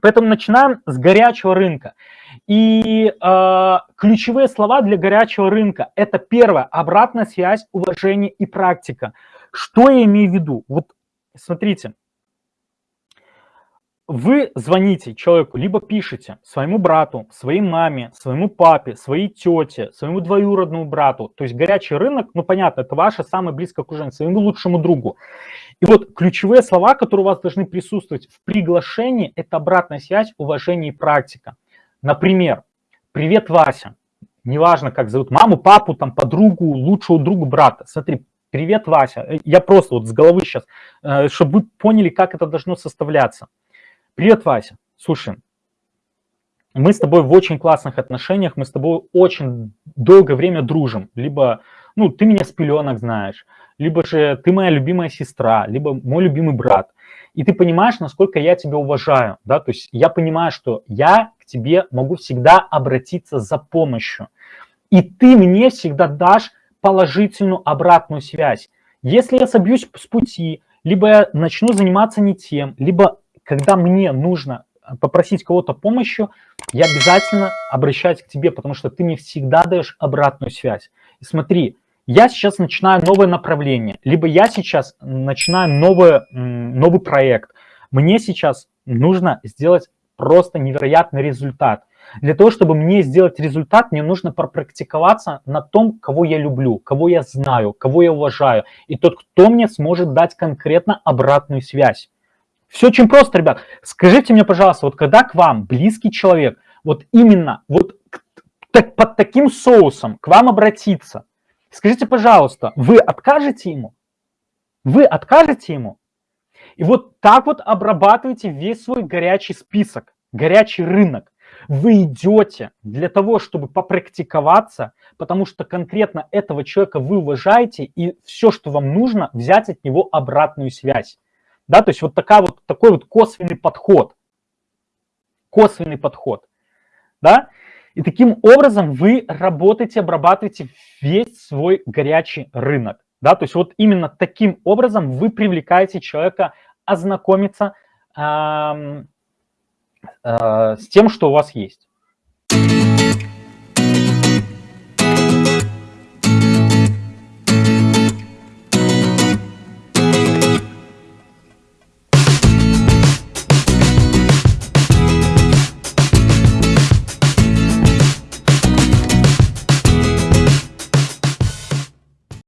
Поэтому начинаем с горячего рынка. И э, ключевые слова для горячего рынка – это первое – обратная связь, уважение и практика. Что я имею в виду? Вот смотрите, вы звоните человеку, либо пишете своему брату, своей маме, своему папе, своей тете, своему двоюродному брату. То есть горячий рынок, ну понятно, это ваше самое близкое окружение, своему лучшему другу. И вот ключевые слова, которые у вас должны присутствовать в приглашении, это обратная связь, уважение и практика. Например, привет, Вася. Неважно, как зовут маму, папу, там, подругу, лучшего друга, брата. Смотри, привет, Вася. Я просто вот с головы сейчас, э, чтобы вы поняли, как это должно составляться. Привет, Вася. Слушай, мы с тобой в очень классных отношениях, мы с тобой очень долгое время дружим. Либо, ну, ты меня с пеленок знаешь, либо же ты моя любимая сестра, либо мой любимый брат. И ты понимаешь, насколько я тебя уважаю, да, то есть я понимаю, что я к тебе могу всегда обратиться за помощью. И ты мне всегда дашь положительную обратную связь. Если я собьюсь с пути, либо я начну заниматься не тем, либо когда мне нужно э, попросить кого-то помощью, я обязательно обращаюсь к тебе, потому что ты мне всегда даешь обратную связь. И смотри, я сейчас начинаю новое направление, либо я сейчас начинаю новый, новый проект. Мне сейчас нужно сделать просто невероятный результат. Для того, чтобы мне сделать результат, мне нужно пропрактиковаться на том, кого я люблю, кого я знаю, кого я уважаю. И тот, кто мне сможет дать конкретно обратную связь. Все очень просто, ребят. Скажите мне, пожалуйста, вот когда к вам близкий человек, вот именно вот так, под таким соусом к вам обратиться, скажите, пожалуйста, вы откажете ему? Вы откажете ему? И вот так вот обрабатываете весь свой горячий список, горячий рынок. Вы идете для того, чтобы попрактиковаться, потому что конкретно этого человека вы уважаете, и все, что вам нужно, взять от него обратную связь. Да, то есть вот, такая вот такой вот косвенный подход. Косвенный подход. Да? И таким образом вы работаете, обрабатываете весь свой горячий рынок. Да? То есть вот именно таким образом вы привлекаете человека ознакомиться э, э, с тем, что у вас есть.